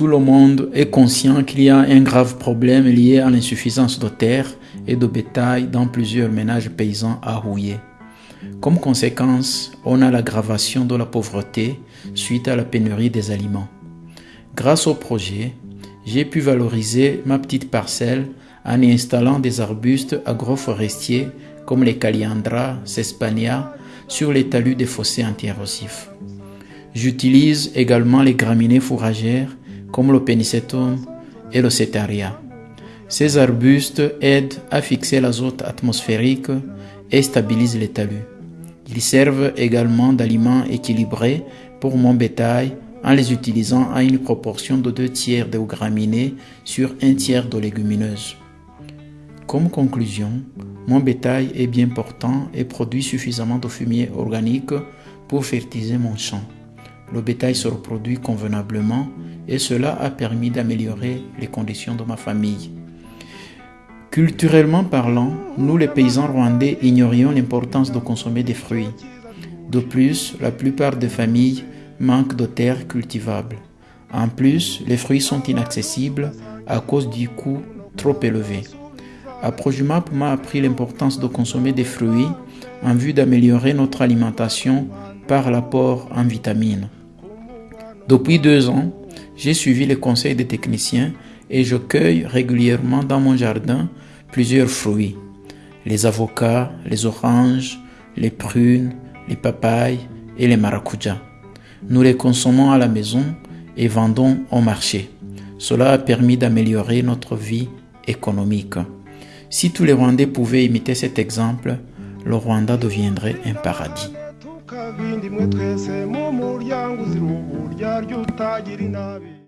Tout le monde est conscient qu'il y a un grave problème lié à l'insuffisance de terre et de bétail dans plusieurs ménages paysans à Rouillé. Comme conséquence, on a l'aggravation de la pauvreté suite à la pénurie des aliments. Grâce au projet, j'ai pu valoriser ma petite parcelle en y installant des arbustes agroforestiers comme les Caliandra, Cespania, sur les talus des fossés anti-érosifs. J'utilise également les graminées fourragères comme le Penicetum et le Cetaria. Ces arbustes aident à fixer l'azote atmosphérique et stabilisent les talus. Ils servent également d'aliments équilibrés pour mon bétail en les utilisant à une proportion de deux tiers de graminées sur un tiers de légumineuses. Comme conclusion, mon bétail est bien portant et produit suffisamment de fumier organique pour fertiliser mon champ. Le bétail se reproduit convenablement et cela a permis d'améliorer les conditions de ma famille. Culturellement parlant, nous les paysans rwandais ignorions l'importance de consommer des fruits. De plus, la plupart des familles manquent de terres cultivables. En plus, les fruits sont inaccessibles à cause du coût trop élevé. Aprojumap m'a appris l'importance de consommer des fruits en vue d'améliorer notre alimentation par l'apport en vitamines. Depuis deux ans, j'ai suivi les conseils des techniciens et je cueille régulièrement dans mon jardin plusieurs fruits. Les avocats, les oranges, les prunes, les papayes et les maracujas. Nous les consommons à la maison et vendons au marché. Cela a permis d'améliorer notre vie économique. Si tous les Rwandais pouvaient imiter cet exemple, le Rwanda deviendrait un paradis. Tukavindimwe twese mu muryango uzira uburyarya utagira inabi.